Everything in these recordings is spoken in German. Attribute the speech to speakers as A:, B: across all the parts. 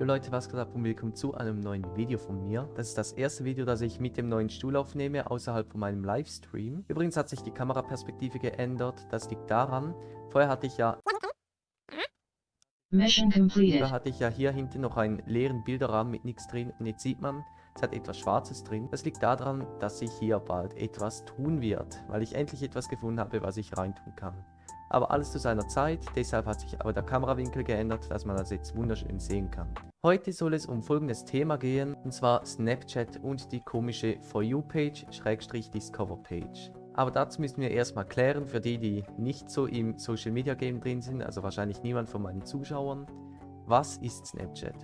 A: Jo Leute, was geht ab und willkommen zu einem neuen Video von mir. Das ist das erste Video, das ich mit dem neuen Stuhl aufnehme, außerhalb von meinem Livestream. Übrigens hat sich die Kameraperspektive geändert, das liegt daran, vorher hatte ich ja...
B: Mission completed.
A: Da hatte ich ja hier hinten noch einen leeren Bilderrahmen mit nichts drin und jetzt sieht man, es hat etwas Schwarzes drin. Das liegt daran, dass sich hier bald etwas tun wird, weil ich endlich etwas gefunden habe, was ich reintun kann. Aber alles zu seiner Zeit, deshalb hat sich aber der Kamerawinkel geändert, dass man das jetzt wunderschön sehen kann. Heute soll es um folgendes Thema gehen, und zwar Snapchat und die komische For You-Page, Schrägstrich Discover-Page. Aber dazu müssen wir erstmal klären, für die, die nicht so im Social Media Game drin sind, also wahrscheinlich niemand von meinen Zuschauern, was ist Snapchat?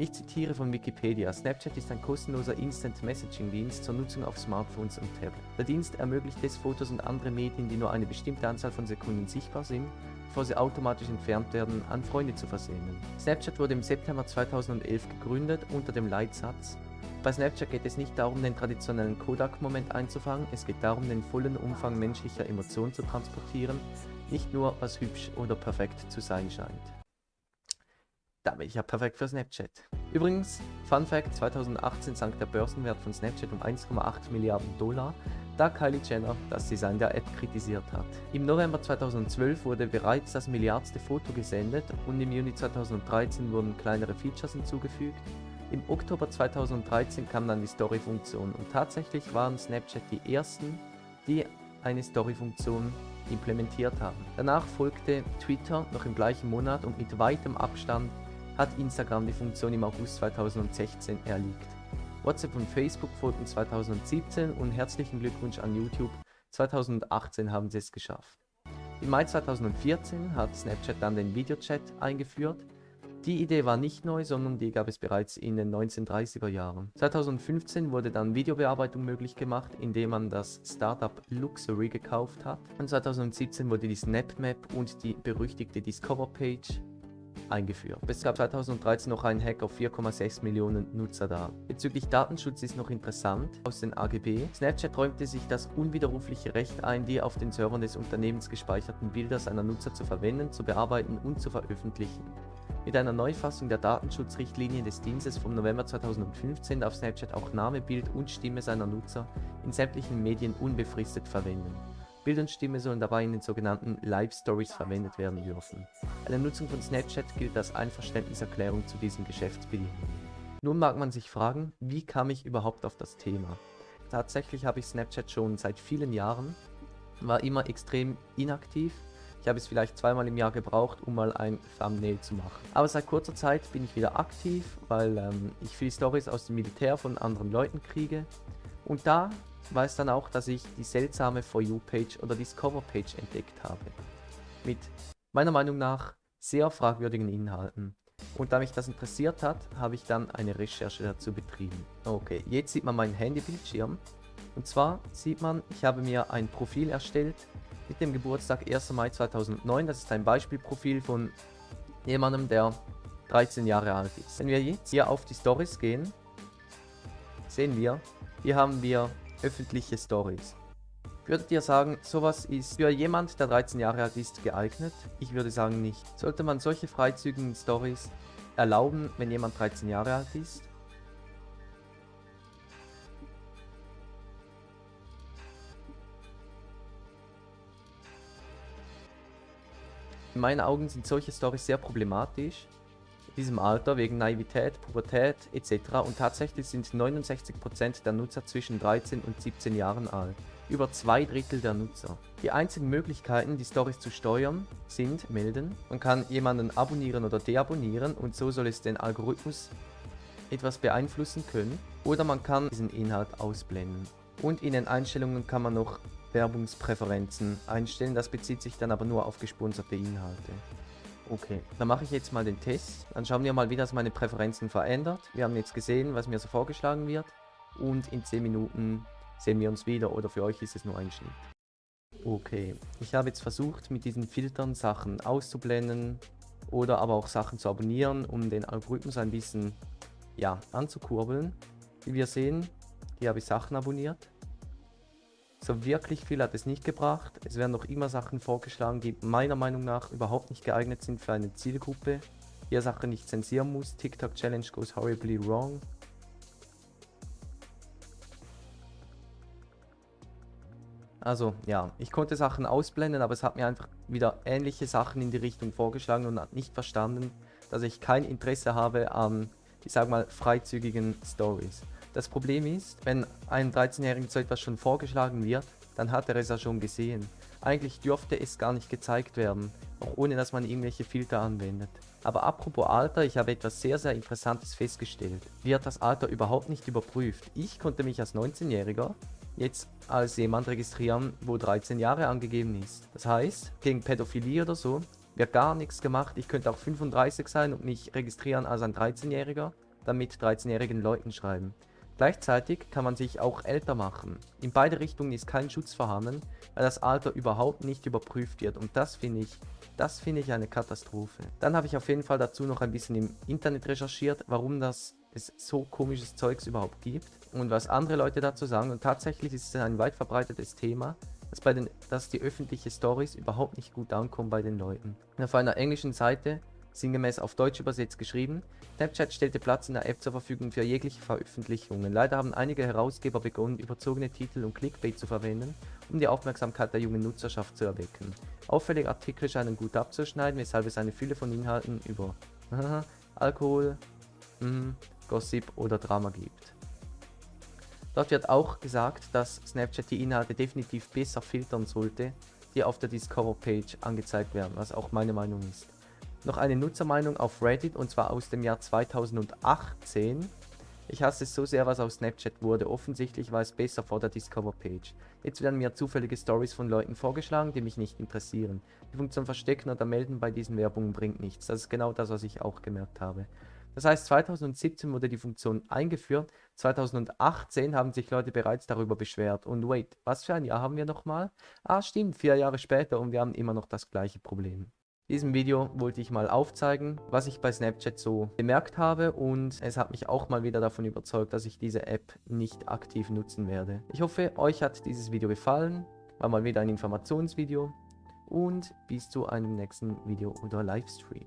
A: Ich zitiere von Wikipedia, Snapchat ist ein kostenloser Instant-Messaging-Dienst zur Nutzung auf Smartphones und Tablet. Der Dienst ermöglicht es, Fotos und andere Medien, die nur eine bestimmte Anzahl von Sekunden sichtbar sind, bevor sie automatisch entfernt werden, an Freunde zu versenden. Snapchat wurde im September 2011 gegründet unter dem Leitsatz bei Snapchat geht es nicht darum, den traditionellen Kodak-Moment einzufangen, es geht darum, den vollen Umfang menschlicher Emotionen zu transportieren, nicht nur, was hübsch oder perfekt zu sein scheint. Da bin ich ja perfekt für Snapchat. Übrigens, Fun Fact, 2018 sank der Börsenwert von Snapchat um 1,8 Milliarden Dollar, da Kylie Jenner das Design der App kritisiert hat. Im November 2012 wurde bereits das milliardste Foto gesendet und im Juni 2013 wurden kleinere Features hinzugefügt. Im Oktober 2013 kam dann die Story-Funktion und tatsächlich waren Snapchat die ersten, die eine Story-Funktion implementiert haben. Danach folgte Twitter noch im gleichen Monat und mit weitem Abstand hat Instagram die Funktion im August 2016 erliegt. WhatsApp und Facebook folgten 2017 und herzlichen Glückwunsch an YouTube, 2018 haben sie es geschafft. Im Mai 2014 hat Snapchat dann den Videochat eingeführt. Die Idee war nicht neu, sondern die gab es bereits in den 1930er Jahren. 2015 wurde dann Videobearbeitung möglich gemacht, indem man das Startup Luxury gekauft hat. Und 2017 wurde die SnapMap und die berüchtigte Discover Page eingeführt. Es gab 2013 noch einen Hack auf 4,6 Millionen Nutzer da. Bezüglich Datenschutz ist noch interessant, aus den AGB, Snapchat räumte sich das unwiderrufliche Recht ein, die auf den Servern des Unternehmens gespeicherten Bilder seiner Nutzer zu verwenden, zu bearbeiten und zu veröffentlichen. Mit einer Neufassung der Datenschutzrichtlinien des Dienstes vom November 2015 darf Snapchat auch Name, Bild und Stimme seiner Nutzer in sämtlichen Medien unbefristet verwenden. Bild und Stimme sollen dabei in den sogenannten Live Stories verwendet werden dürfen. Eine Nutzung von Snapchat gilt als Einverständniserklärung zu diesen Geschäftsbedingungen. Nun mag man sich fragen, wie kam ich überhaupt auf das Thema? Tatsächlich habe ich Snapchat schon seit vielen Jahren, war immer extrem inaktiv. Ich habe es vielleicht zweimal im Jahr gebraucht, um mal ein Thumbnail zu machen. Aber seit kurzer Zeit bin ich wieder aktiv, weil ähm, ich viele Stories aus dem Militär von anderen Leuten kriege. Und da weiß dann auch, dass ich die seltsame For You-Page oder Discover-Page entdeckt habe. Mit meiner Meinung nach sehr fragwürdigen Inhalten. Und da mich das interessiert hat, habe ich dann eine Recherche dazu betrieben. Okay, jetzt sieht man meinen Handybildschirm. Und zwar sieht man, ich habe mir ein Profil erstellt mit dem Geburtstag 1. Mai 2009. Das ist ein Beispielprofil von jemandem, der 13 Jahre alt ist. Wenn wir jetzt hier auf die Stories gehen, sehen wir, hier haben wir öffentliche Stories. Würdet ihr sagen, sowas ist für jemand, der 13 Jahre alt ist, geeignet? Ich würde sagen nicht. Sollte man solche freizügigen Stories erlauben, wenn jemand 13 Jahre alt ist? In meinen Augen sind solche Stories sehr problematisch, diesem Alter wegen Naivität, Pubertät etc. und tatsächlich sind 69% der Nutzer zwischen 13 und 17 Jahren alt. Über zwei Drittel der Nutzer. Die einzigen Möglichkeiten, die Stories zu steuern, sind melden. Man kann jemanden abonnieren oder deabonnieren und so soll es den Algorithmus etwas beeinflussen können. Oder man kann diesen Inhalt ausblenden. Und in den Einstellungen kann man noch Werbungspräferenzen einstellen, das bezieht sich dann aber nur auf gesponserte Inhalte. Okay, dann mache ich jetzt mal den Test. Dann schauen wir mal, wie das meine Präferenzen verändert. Wir haben jetzt gesehen, was mir so vorgeschlagen wird. Und in 10 Minuten sehen wir uns wieder oder für euch ist es nur ein Schnitt. Okay, ich habe jetzt versucht, mit diesen Filtern Sachen auszublenden oder aber auch Sachen zu abonnieren, um den Algorithmus ein bisschen ja, anzukurbeln. Wie wir sehen, hier habe ich Sachen abonniert. So wirklich viel hat es nicht gebracht. Es werden noch immer Sachen vorgeschlagen, die meiner Meinung nach überhaupt nicht geeignet sind für eine Zielgruppe. hier Sachen nicht zensieren muss. TikTok Challenge goes horribly wrong. Also ja, ich konnte Sachen ausblenden, aber es hat mir einfach wieder ähnliche Sachen in die Richtung vorgeschlagen und hat nicht verstanden, dass ich kein Interesse habe an, ich sag mal, freizügigen Stories. Das Problem ist, wenn einem 13-Jährigen so etwas schon vorgeschlagen wird, dann hat er es ja schon gesehen. Eigentlich dürfte es gar nicht gezeigt werden, auch ohne dass man irgendwelche Filter anwendet. Aber apropos Alter, ich habe etwas sehr sehr interessantes festgestellt. Wird das Alter überhaupt nicht überprüft? Ich konnte mich als 19-Jähriger jetzt als jemand registrieren, wo 13 Jahre angegeben ist. Das heißt, gegen Pädophilie oder so wird gar nichts gemacht. Ich könnte auch 35 sein und mich registrieren als ein 13-Jähriger, dann mit 13-jährigen Leuten schreiben. Gleichzeitig kann man sich auch älter machen. In beide Richtungen ist kein Schutz vorhanden, weil das Alter überhaupt nicht überprüft wird und das finde ich, das finde ich eine Katastrophe. Dann habe ich auf jeden Fall dazu noch ein bisschen im Internet recherchiert, warum das es so komisches Zeugs überhaupt gibt und was andere Leute dazu sagen. Und tatsächlich ist es ein weit verbreitetes Thema, dass, bei den, dass die öffentlichen Stories überhaupt nicht gut ankommen bei den Leuten. Auf einer englischen Seite, sinngemäß auf Deutsch übersetzt geschrieben, Snapchat stellte Platz in der App zur Verfügung für jegliche Veröffentlichungen. Leider haben einige Herausgeber begonnen, überzogene Titel und Clickbait zu verwenden, um die Aufmerksamkeit der jungen Nutzerschaft zu erwecken. Auffällige Artikel scheinen gut abzuschneiden, weshalb es eine Fülle von Inhalten über Alkohol, mm, Gossip oder Drama gibt. Dort wird auch gesagt, dass Snapchat die Inhalte definitiv besser filtern sollte, die auf der Discover-Page angezeigt werden, was auch meine Meinung ist. Noch eine Nutzermeinung auf Reddit und zwar aus dem Jahr 2018. Ich hasse es so sehr, was aus Snapchat wurde. Offensichtlich war es besser vor der Discover-Page. Jetzt werden mir zufällige Stories von Leuten vorgeschlagen, die mich nicht interessieren. Die Funktion Verstecken oder Melden bei diesen Werbungen bringt nichts. Das ist genau das, was ich auch gemerkt habe. Das heißt, 2017 wurde die Funktion eingeführt, 2018 haben sich Leute bereits darüber beschwert. Und wait, was für ein Jahr haben wir nochmal? Ah, stimmt, vier Jahre später und wir haben immer noch das gleiche Problem. In diesem Video wollte ich mal aufzeigen, was ich bei Snapchat so bemerkt habe und es hat mich auch mal wieder davon überzeugt, dass ich diese App nicht aktiv nutzen werde. Ich hoffe, euch hat dieses Video gefallen, war mal wieder ein Informationsvideo und bis zu einem nächsten Video oder Livestream.